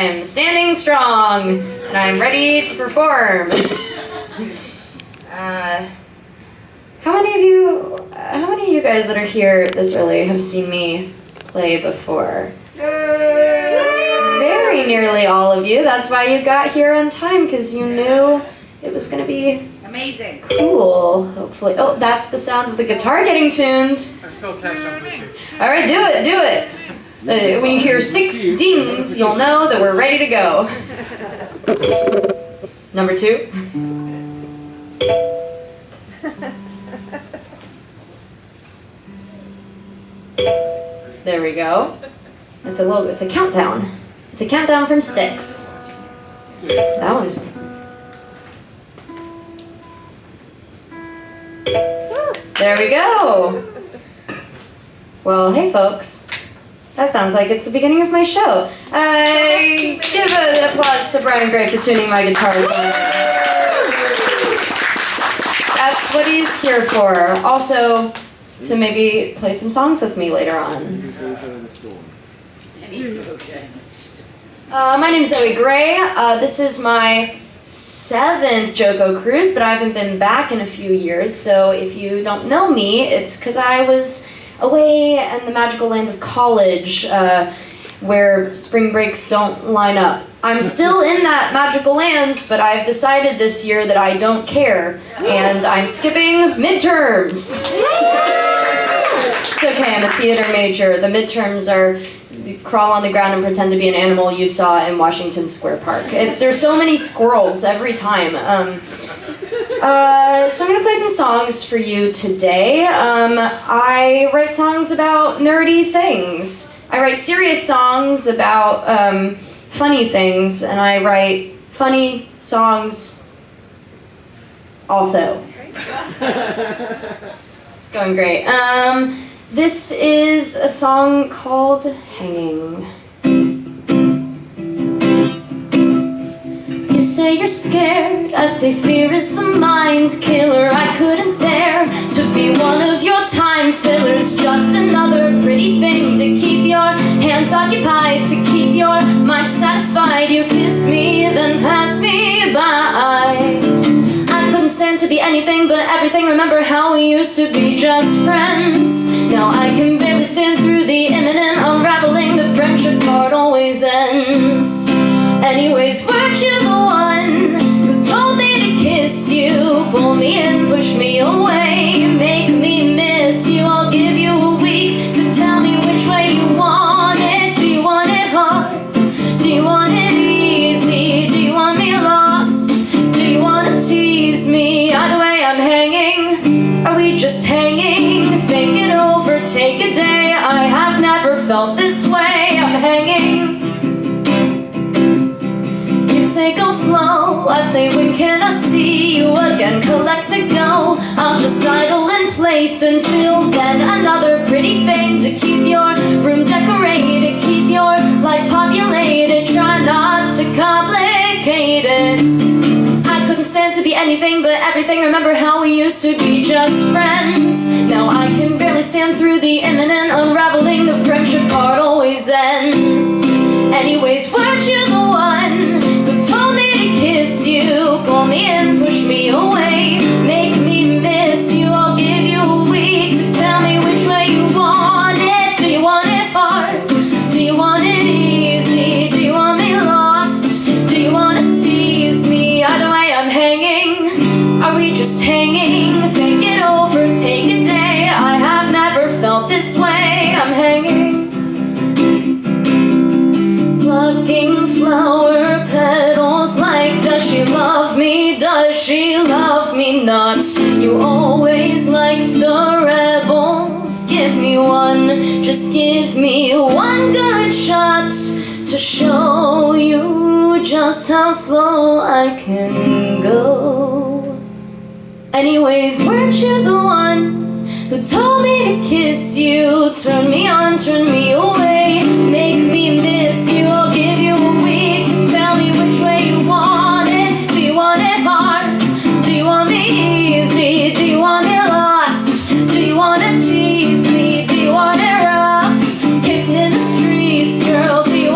I'm standing strong and I'm ready to perform. uh, how many of you, how many of you guys that are here this early have seen me play before? Very nearly all of you. That's why you got here on time because you knew it was going to be Amazing. cool. Hopefully. Oh, that's the sound of the guitar getting tuned. I'm still text. All right, do it, do it. Uh, when you hear six dings, you'll know that we're ready to go. Number two. There we go. It's a little. It's a countdown. It's a countdown from six. That one's. There we go. Well, hey folks. That sounds like it's the beginning of my show. I give an applause to Brian Gray for tuning my guitar. That's what he's here for. Also, to maybe play some songs with me later on. Uh, my name is Zoe Gray. Uh, this is my seventh JoCo cruise, but I haven't been back in a few years. So if you don't know me, it's because I was away in the magical land of college, uh, where spring breaks don't line up. I'm still in that magical land, but I've decided this year that I don't care, and I'm skipping midterms. It's okay, I'm a theater major. The midterms are crawl on the ground and pretend to be an animal you saw in Washington Square Park. It's there's so many squirrels every time. Um, uh, so I'm gonna play some songs for you today. Um, I write songs about nerdy things. I write serious songs about um, funny things, and I write funny songs also. It's going great. Um, this is a song called Hanging. Say you're scared, I say fear is the mind killer. I couldn't bear to be one of your time fillers. Just another pretty thing to keep your hands occupied, to keep your mind satisfied. You kiss me, then pass me by. I couldn't stand to be anything but everything. Remember how we used to be just friends. You? Pull me in, push me away, again? Collect a go. I'll just idle in place until then. Another pretty thing to keep your room decorated, keep your life populated. Try not to complicate it. I couldn't stand to be anything but everything. Remember how we used to be just friends. Now I can barely stand through the imminent unraveling. The friendship part always ends. Anyways, weren't you the one who told me to kiss you? Pull me in, me away, make me miss you. I'll give you a week to tell me which way you want it. Do you want it hard? Do you want it easy? Do you want me lost? Do you want to tease me? Either way, I'm hanging. Are we just hanging? Think it over, take a day. I have never felt this way. I'm hanging. Plucking flower petals like Does she love me? Does she loved me not? You always liked the rebels Give me one, just give me one good shot To show you just how slow I can go Anyways, weren't you the one who told me to kiss you? Turn me on, turn me away, make me miss you. I'll give you hard? Do you want me easy? Do you want me lost? Do you want to tease me? Do you want it rough? Kissing in the streets, girl. Do you